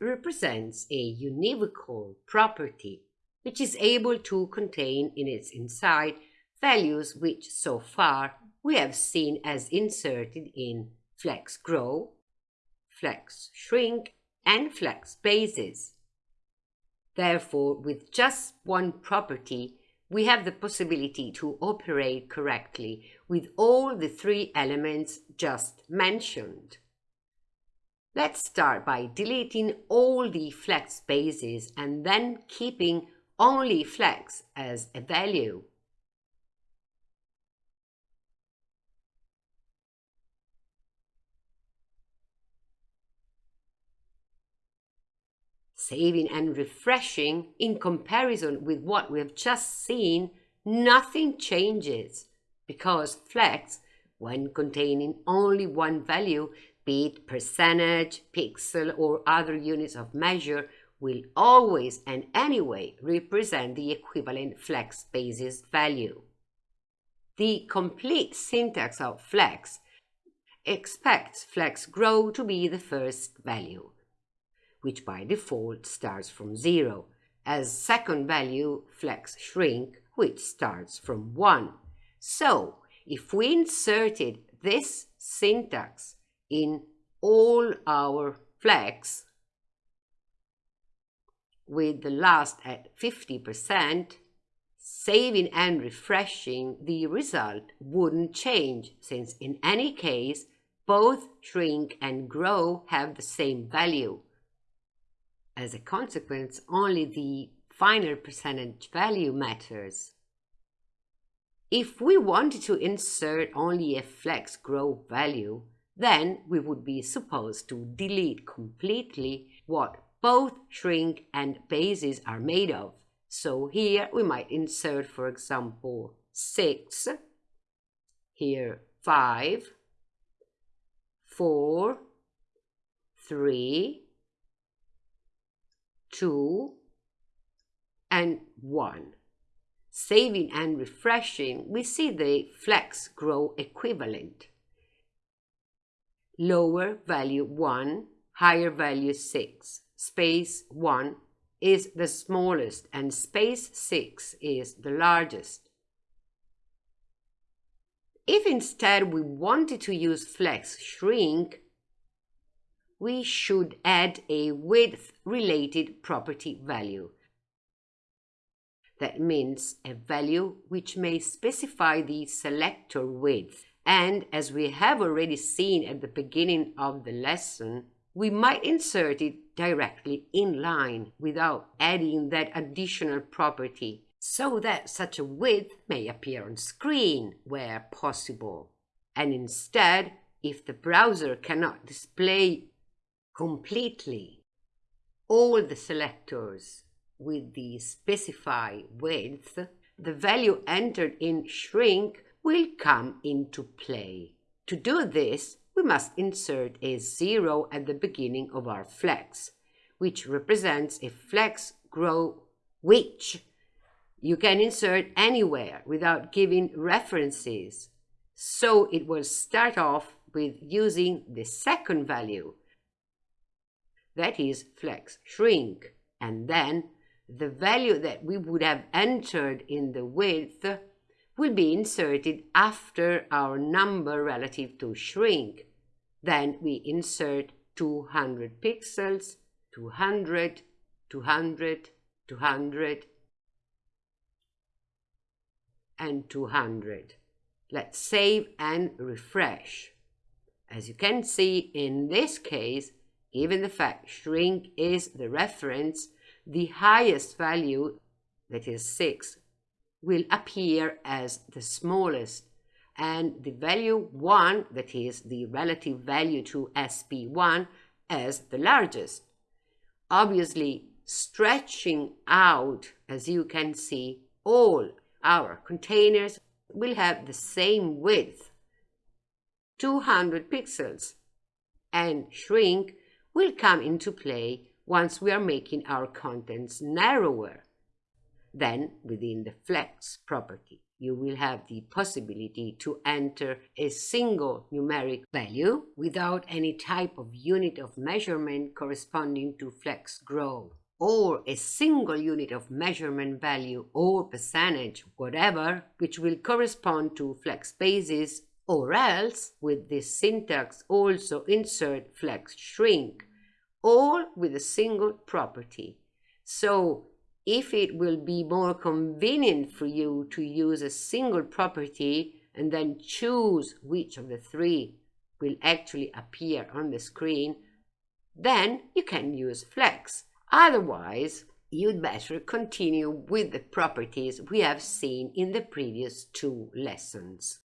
represents a univocal property which is able to contain in its inside values which so far we have seen as inserted in flex grow, flex shrink, and flex basis. Therefore, with just one property, we have the possibility to operate correctly with all the three elements just mentioned. Let's start by deleting all the flex bases and then keeping only flex as a value. saving and refreshing, in comparison with what we have just seen, nothing changes because flex, when containing only one value, be percentage, pixel, or other units of measure, will always and anyway represent the equivalent flex basis value. The complete syntax of flex expects flex grow to be the first value which by default starts from 0, as second value flex shrink, which starts from 1. So, if we inserted this syntax in all our flex, with the last at 50%, saving and refreshing, the result wouldn't change, since in any case, both shrink and grow have the same value. As a consequence, only the final percentage value matters. If we wanted to insert only a flex grow value, then we would be supposed to delete completely what both shrink and bases are made of. So here we might insert, for example, 6, here 5, 4, 3, 2, and 1. Saving and refreshing, we see the flex grow equivalent. Lower value 1, higher value 6, space 1 is the smallest and space 6 is the largest. If instead we wanted to use flex shrink, we should add a width-related property value. That means a value which may specify the selector width. And as we have already seen at the beginning of the lesson, we might insert it directly in line without adding that additional property so that such a width may appear on screen where possible. And instead, if the browser cannot display completely all the selectors with the specify width, the value entered in shrink will come into play. To do this, we must insert a zero at the beginning of our flex, which represents a flex grow which you can insert anywhere without giving references. So it will start off with using the second value, that is flex shrink, and then the value that we would have entered in the width will be inserted after our number relative to shrink. Then we insert 200 pixels, 200, 200, 200, and 200. Let's save and refresh. As you can see, in this case, Given the fact shrink is the reference, the highest value, that is 6, will appear as the smallest, and the value 1, that is the relative value to SP1, as the largest. Obviously, stretching out, as you can see, all our containers will have the same width, 200 pixels, and shrink will come into play once we are making our contents narrower than within the flex property. you will have the possibility to enter a single numeric value without any type of unit of measurement corresponding to flex growth or a single unit of measurement value or percentage, whatever, which will correspond to flex basis, or else with this syntax also insert flex shrink, all with a single property. So if it will be more convenient for you to use a single property and then choose which of the three will actually appear on the screen, then you can use flex. Otherwise, you'd better continue with the properties we have seen in the previous two lessons.